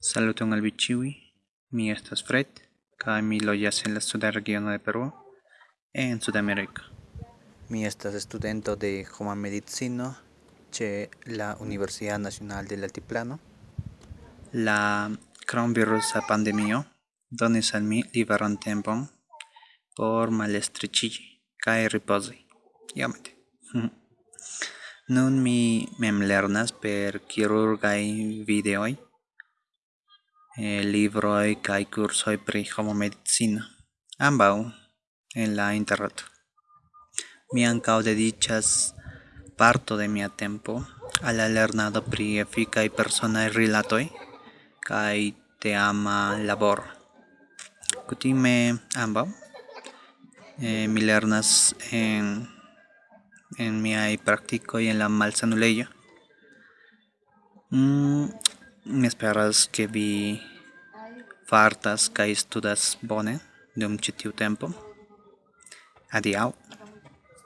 Saluton al vi ĉiuj. Mi estas Fred kaj mi loĝas en la suda regiono de Peruo en Sudameriko. Mi estas studento de homa medicino ĉe la Universidad Nacional del Altiplano. La kronvirusa pandemio donis al mi liberan tempon por malestreĉiĝi kaj ripozi iomete. Nun mi mem lernas per kirurgaj videoj eh, libroi kai cursoi pri homo medicina. Ambau en la internet mi ancao dedicas parto de mia tempo a la lernado pri eficai personae rilatoi kai te ama labor. Kutime ambau eh, mi lernas en en miai practico y en la malsanuleio mm, Mi esperas ke vi fartas kaj studas bone dum ĉi tiu tempo. Adiaŭ.